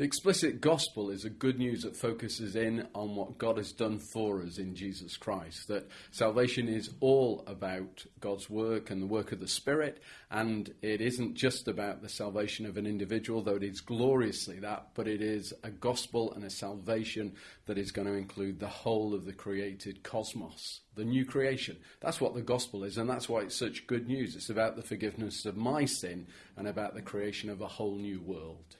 The explicit gospel is a good news that focuses in on what God has done for us in Jesus Christ. That salvation is all about God's work and the work of the Spirit, and it isn't just about the salvation of an individual, though it is gloriously that, but it is a gospel and a salvation that is going to include the whole of the created cosmos, the new creation. That's what the gospel is, and that's why it's such good news. It's about the forgiveness of my sin and about the creation of a whole new world.